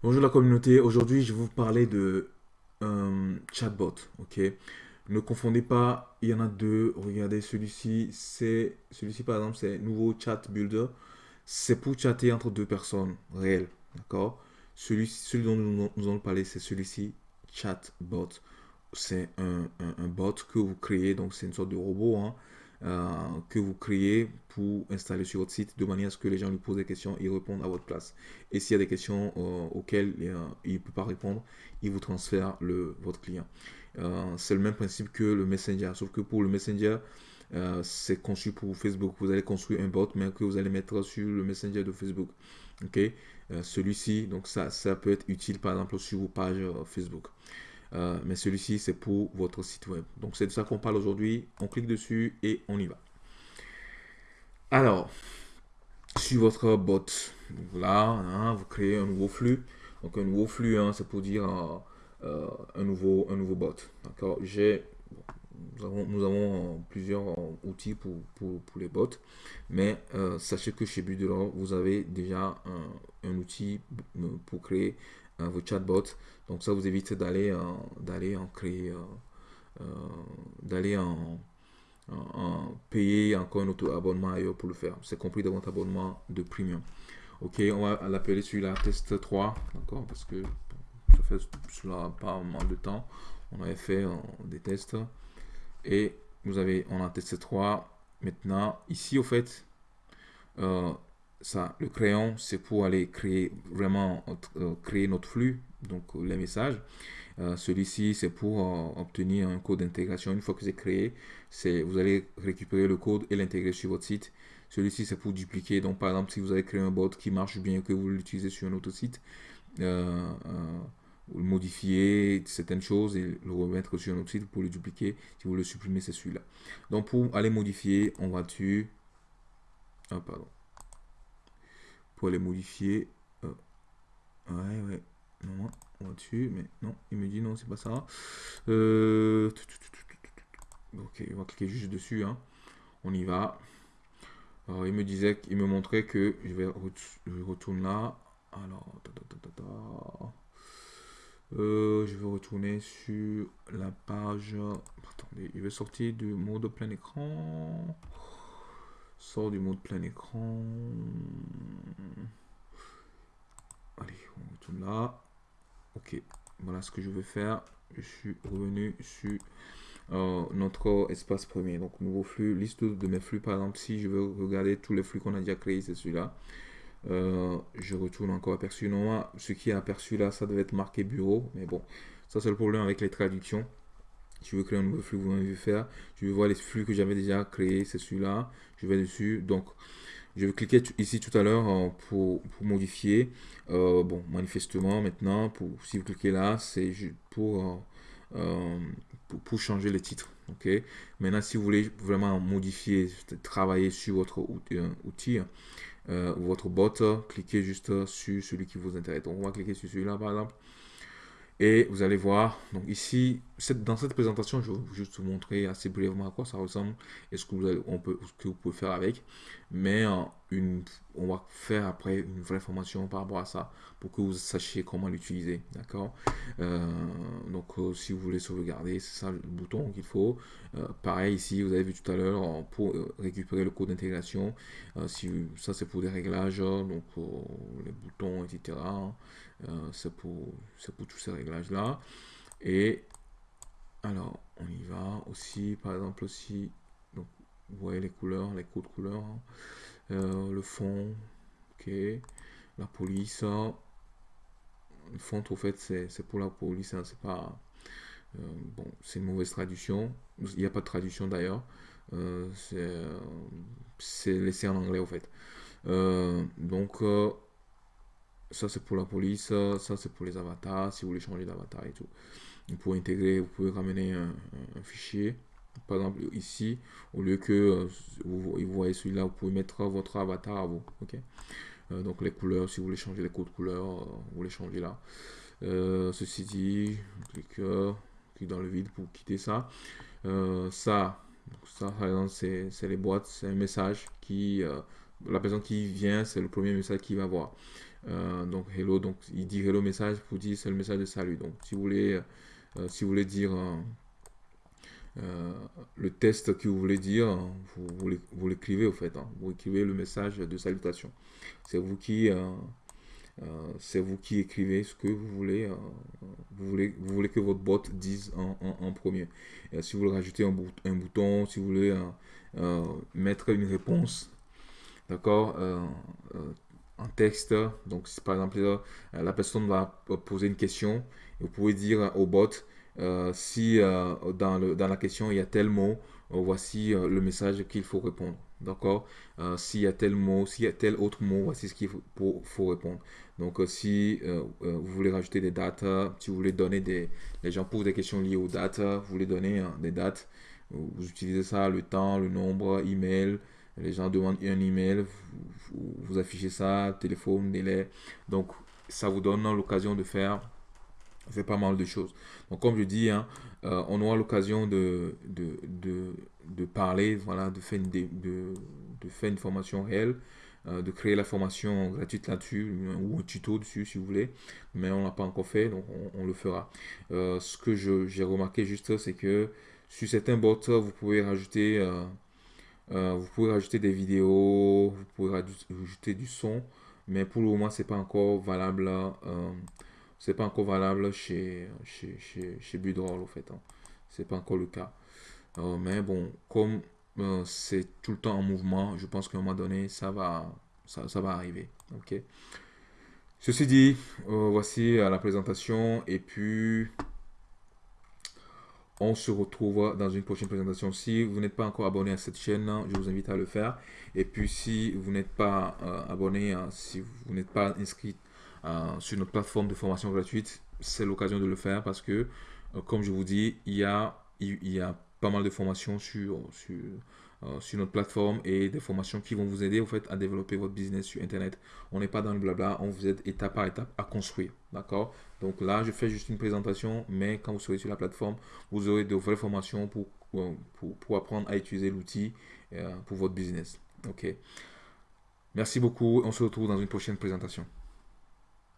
Bonjour la communauté, aujourd'hui je vais vous parler de un chatbot, ok? Ne confondez pas, il y en a deux, regardez celui-ci, c'est celui-ci par exemple c'est nouveau chat builder, c'est pour chatter entre deux personnes réelles, d'accord? Celui, celui dont nous, allons parler c'est celui-ci, chatbot, c'est un, un, bot que vous créez, donc c'est une sorte de robot, hein, euh, que vous créez pour installer sur votre site de manière à ce que les gens lui posent des questions, ils répondent à votre place. Et s'il y a des questions euh, auxquelles euh, il ne peut pas répondre, il vous transfère le, votre client. c'est le même principe que le Messenger, sauf que pour le Messenger, c'est conçu pour Facebook. Vous allez construire un bot, mais que vous allez mettre sur le Messenger de Facebook. Ok, celui-ci, donc ça, ça peut être utile par exemple sur vos pages Facebook. Euh, mais celui-ci, c'est pour votre site web. Donc, c'est de ça qu'on parle aujourd'hui. On clique dessus et on y va. Alors, sur votre bot, là, hein, vous créez un nouveau flux. Donc, un nouveau flux, hein, c'est pour dire euh, un, nouveau, un nouveau bot. D'accord J'ai nous avons, plusieurs outils pour, pour, les bots, mais euh, sachez que chez Budelor, vous avez déjà un, un, outil pour créer vos chatbots. Donc ça vous évite d'aller d'aller en créer, euh, euh, d'aller en, payer encore un autre abonnement ailleurs pour le faire. C'est compris dans votre abonnement de premium. Ok, on va l'appeler celui-là test 3, d'accord, parce que ça fait cela pas mal de temps. On avait fait euh, des tests et vous avez, on a testé 3. Maintenant, ici au fait, ça, le crayon, c'est pour aller créer vraiment euh, créer notre flux, donc euh, les messages. Euh, celui-ci, c'est pour obtenir un code d'intégration. Une fois que c'est créé, vous allez récupérer le code et l'intégrer sur votre site. Celui-ci, c'est pour dupliquer. Donc, par exemple, si vous avez créé un bot qui marche bien, que vous l'utilisez sur un autre site, modifier certaines choses et le remettre sur un autre site pour le dupliquer. Si vous le supprimez, c'est celui-là. Donc, pour aller modifier, on va dessus. Ah, pardon pour les modifier. Euh, ouais, ouais. Non, on va dessus, mais non, il me dit non, c'est pas ça. Euh, ok, on va cliquer juste dessus. Hein. On y va. Alors, il me disait, qu'il me montrait que je vais, je retourne là. Alors, euh, je vais retourner sur la page. Attendez, il veut sortir du mode plein écran. Sort du mode plein écran. Allez, on retourne là. Ok, voilà ce que je veux faire. Je suis revenu sur euh, notre espace premier. Donc, nouveau flux, liste de mes flux. Par exemple, si je veux regarder tous les flux qu'on a déjà créés, c'est celui-là. Euh, je retourne encore aperçu. Non, ce qui est aperçu là, ça devait être marqué bureau. Mais bon, ça c'est le problème avec les traductions je veux créer un nouveau flux, vous m'avez vu faire. Je veux voir les flux que j'avais déjà créés, c'est celui-là. Je vais dessus. Donc, je vais cliquer ici tout à l'heure euh, pour, modifier. Euh, bon, manifestement, maintenant, pour, si vous cliquez là, c'est euh, pour, pour, changer les titres. ok? Maintenant, si vous voulez vraiment modifier, travailler sur votre outil, votre bot, cliquez juste sur celui qui vous intéresse. Donc, on va cliquer sur celui-là, par exemple. Et vous allez voir, donc ici, dans cette présentation, je vais juste vous montrer assez brièvement à quoi ça ressemble et ce que vous, on peut, ce que vous pouvez faire avec. Mais euh, on va faire après une vraie formation par rapport à ça pour que vous sachiez comment l'utiliser. D'accord? Euh, Donc, euh, si vous voulez sauvegarder, c'est ça le bouton qu'il faut. pareil, ici, vous avez vu tout à l'heure, pour récupérer le code d'intégration, si, ça c'est pour des réglages, donc les boutons, etc. Euh, c'est pour, pour tous ces réglages-là. Et alors, on y va aussi, par exemple aussi, vous voyez les couleurs, les codes couleurs, hein. euh, le fond, ok, la police, le fond, en fait, c'est pour la police, hein, c'est pas, euh, bon, c'est une mauvaise traduction, il n'y a pas de traduction d'ailleurs, c'est laissé en anglais, en fait. donc, ça c'est pour la police, ça c'est pour les avatars, si vous voulez changer d'avatar et tout. Vous pouvez intégrer, vous pouvez ramener un, fichier. Par exemple ici, au lieu que euh, vous, voyez celui-là, vous pouvez mettre votre avatar à vous. ok? Euh, donc les couleurs, si vous voulez changer les codes couleurs, euh, vous les changez là. ceci dit, clique, clique dans le vide pour quitter ça. ça, ça c'est les boîtes, c'est un message qui, la personne qui vient, c'est le premier message qu'il va voir. donc hello, donc il dit hello message, vous dit c'est le message de salut. Donc si vous voulez, si vous voulez dire le test que vous voulez dire, vous, vous l'écrivez au fait. Hein. Vous écrivez le message de salutation. C'est vous qui euh, c'est vous qui écrivez ce que vous voulez, euh, vous voulez, vous voulez que votre bot dise en, premier. Si vous voulez rajouter un, un, bouton, si vous voulez euh, mettre une réponse, d'accord, en texte, donc si par exemple la personne va poser une question, vous pouvez dire au bot si dans, le, dans la question il y a tel mot, voici le message qu'il faut répondre. D'accord? Euh, S'il y a tel mot, s'il y a tel autre mot, voici ce qu'il faut, faut, répondre. Donc, euh, si euh, vous voulez rajouter des dates, si vous voulez donner des... Les gens posent des questions liées aux dates, vous voulez donner des dates, vous utilisez ça, le temps, le nombre, email. Les gens demandent un email, vous, affichez ça, téléphone, délai. Donc, ça vous donne l'occasion de faire pas mal de choses. Donc, comme je dis, hein, euh, on aura l'occasion de, parler, voilà, de faire une, de, de faire une formation réelle, euh, de créer la formation gratuite là-dessus, ou un tuto dessus si vous voulez, mais on l'a pas encore fait, donc on, le fera. Euh, ce que j'ai remarqué juste, c'est que sur certains bots, vous pouvez rajouter, vous pouvez rajouter des vidéos, vous pouvez rajouter du son, mais pour le moment, c'est pas encore valable c'est pas encore valable chez, chez, chez, chez Budroll, au fait. Hein. C'est pas encore le cas. Euh, mais bon, comme euh, c'est tout le temps en mouvement, je pense qu'à un moment donné, ça va, ça, ça va arriver. Ok? Ceci dit, euh, voici la présentation. Et puis, on se retrouve dans une prochaine présentation. Si vous n'êtes pas encore abonné à cette chaîne, je vous invite à le faire. Et puis, si vous n'êtes pas abonné, si vous n'êtes pas inscrit euh, sur notre plateforme de formation gratuite, c'est l'occasion de le faire parce que, euh, comme je vous dis, il y a, il, y a pas mal de formations sur, sur, euh, sur notre plateforme et des formations qui vont vous aider au fait à développer votre business sur Internet. On n'est pas dans le blabla, on vous aide étape par étape à construire. D'accord? Donc là, je fais juste une présentation, mais quand vous serez sur la plateforme, vous aurez de vraies formations pour, pour, pour apprendre à utiliser l'outil pour votre business. Ok? Merci beaucoup. On se retrouve dans une prochaine présentation.